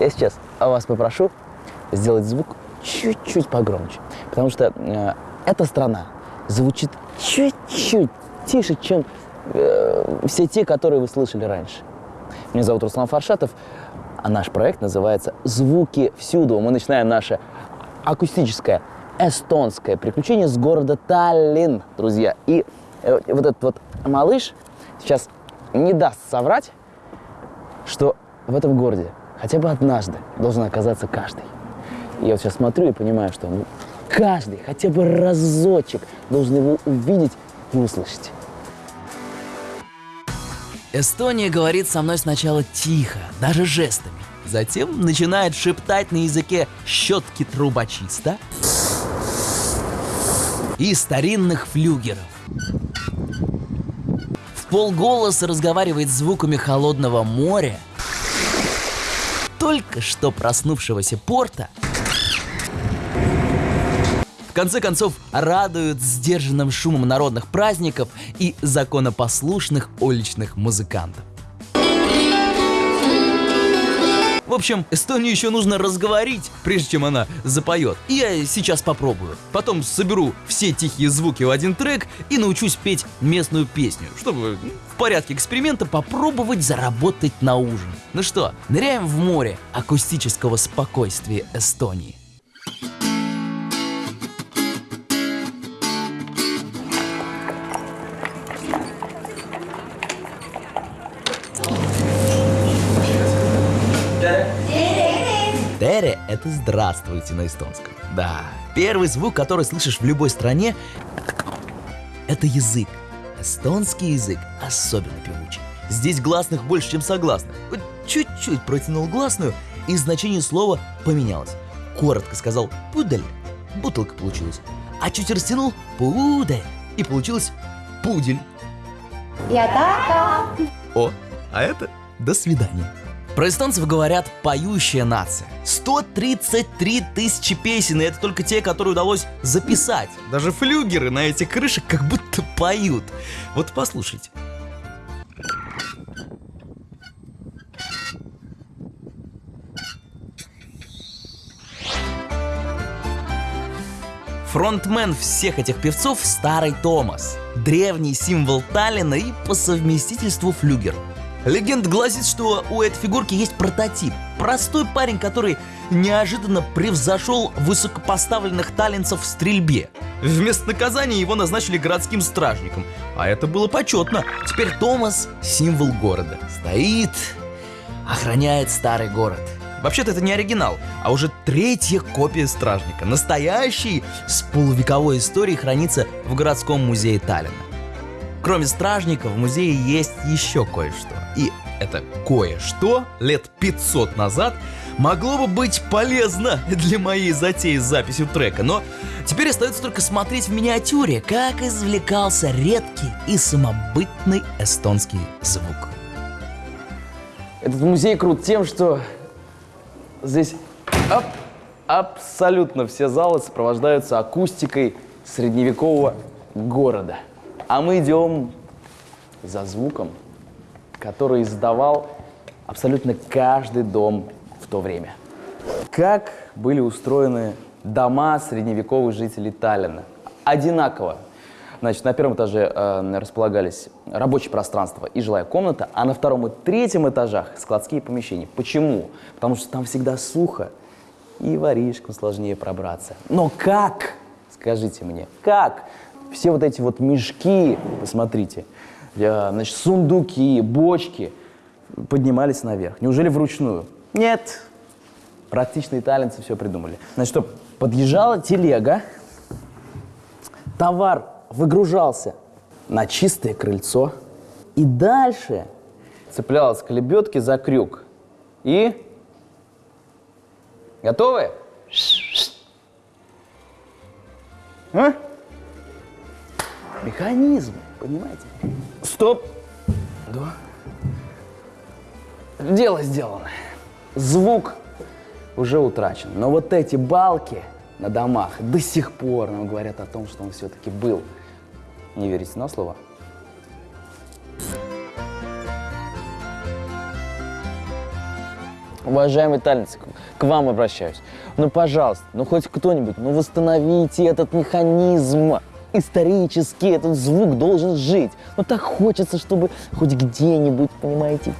Я сейчас вас попрошу сделать звук чуть-чуть погромче, потому что э, эта страна звучит чуть-чуть тише, чем э, все те, которые вы слышали раньше. Меня зовут Руслан Фаршатов, а наш проект называется «Звуки всюду». Мы начинаем наше акустическое эстонское приключение с города Таллин, друзья. И э, вот этот вот малыш сейчас не даст соврать, что в этом городе хотя бы однажды должен оказаться каждый. Я вот сейчас смотрю и понимаю, что ну, каждый хотя бы разочек должен его увидеть и услышать. Эстония говорит со мной сначала тихо, даже жестами. Затем начинает шептать на языке щетки трубочиста и старинных флюгеров. В полголоса разговаривает звуками холодного моря, только что проснувшегося порта в конце концов, радуют сдержанным шумом народных праздников и законопослушных уличных музыкантов. В общем, Эстонию еще нужно разговорить, прежде чем она запоет. И я сейчас попробую. Потом соберу все тихие звуки в один трек и научусь петь местную песню, чтобы в порядке эксперимента попробовать заработать на ужин. Ну что, ныряем в море акустического спокойствия Эстонии. Тере – это «здравствуйте» на эстонском. Да, первый звук, который слышишь в любой стране – это язык. Эстонский язык особенно певучий. Здесь гласных больше, чем согласных. Чуть-чуть протянул гласную, и значение слова поменялось. Коротко сказал «пудель» – бутылка получилась. А чуть растянул – «пудель» – и получилось «пудель». Я така. О, а это «до свидания». Про эстонцев говорят «поющая нация». 133 тысячи песен, и это только те, которые удалось записать. Даже флюгеры на этих крышах как будто поют. Вот послушайте. Фронтмен всех этих певцов – Старый Томас. Древний символ Таллина и по совместительству флюгер – Легенда гласит, что у этой фигурки есть прототип. Простой парень, который неожиданно превзошел высокопоставленных талентов в стрельбе. Вместо наказания его назначили городским стражником. А это было почетно. Теперь Томас – символ города. Стоит, охраняет старый город. Вообще-то это не оригинал, а уже третья копия стражника. Настоящий, с полувековой историей хранится в городском музее Таллина. Кроме стражника, в музее есть еще кое-что. И это кое-что лет 500 назад могло бы быть полезно для моей затеи с записью трека, но теперь остается только смотреть в миниатюре, как извлекался редкий и самобытный эстонский звук. Этот музей крут тем, что здесь оп, абсолютно все залы сопровождаются акустикой средневекового города. А мы идем за звуком, который издавал абсолютно каждый дом в то время. Как были устроены дома средневековых жителей Таллина? Одинаково. Значит, на первом этаже э, располагались рабочее пространство и жилая комната, а на втором и третьем этажах складские помещения. Почему? Потому что там всегда сухо и воришкам сложнее пробраться. Но как? Скажите мне, как? Все вот эти вот мешки, посмотрите, значит, сундуки, бочки поднимались наверх. Неужели вручную? Нет. Практичные талентцы все придумали. Значит, что, подъезжала телега, товар выгружался на чистое крыльцо, и дальше цеплялась к лебедке за крюк. И... Готовы? А? Механизм, понимаете? Стоп. Да. Дело сделано. Звук уже утрачен. Но вот эти балки на домах до сих пор нам говорят о том, что он все-таки был. Не верите на слово? Уважаемый талец, к- к вам обращаюсь. Ну, пожалуйста, ну хоть кто-нибудь, ну восстановите этот механизм. Исторически этот звук должен жить. Ну так хочется, чтобы хоть где-нибудь, понимаете,